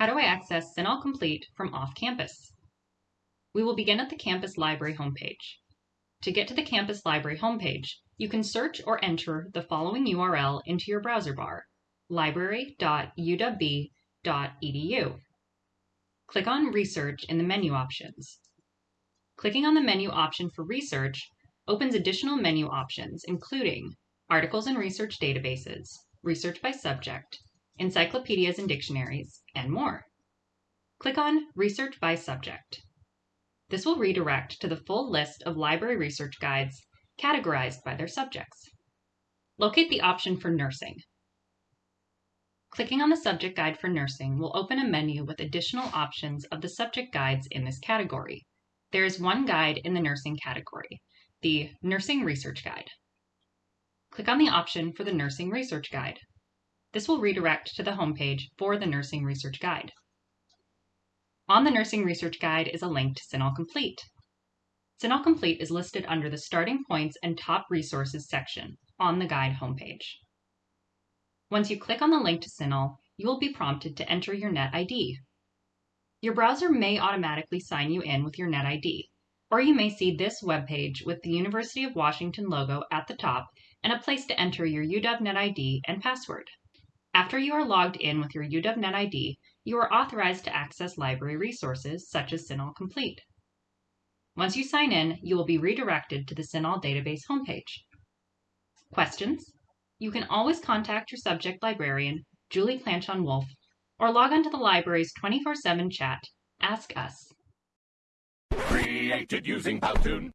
How do I access CINAHL Complete from off-campus? We will begin at the campus library homepage. To get to the campus library homepage, you can search or enter the following URL into your browser bar, library.uwb.edu. Click on Research in the menu options. Clicking on the menu option for Research opens additional menu options, including Articles and Research Databases, Research by Subject, Encyclopedias and Dictionaries, and more. Click on Research by Subject. This will redirect to the full list of library research guides categorized by their subjects. Locate the option for Nursing. Clicking on the subject guide for nursing will open a menu with additional options of the subject guides in this category. There is one guide in the nursing category, the Nursing Research Guide. Click on the option for the Nursing Research Guide. This will redirect to the homepage for the Nursing Research Guide. On the Nursing Research Guide is a link to CINAHL Complete. CINAHL Complete is listed under the Starting Points and Top Resources section on the guide homepage. Once you click on the link to CINAHL, you will be prompted to enter your NetID. Your browser may automatically sign you in with your NetID, or you may see this web page with the University of Washington logo at the top and a place to enter your UW NetID and password. After you are logged in with your UW NetID, you are authorized to access library resources such as CINAHL Complete. Once you sign in, you will be redirected to the CINAHL database homepage. Questions? You can always contact your subject librarian, Julie Planchon Wolf, or log on to the library's 24 7 chat, Ask Us. Created using Powtoon.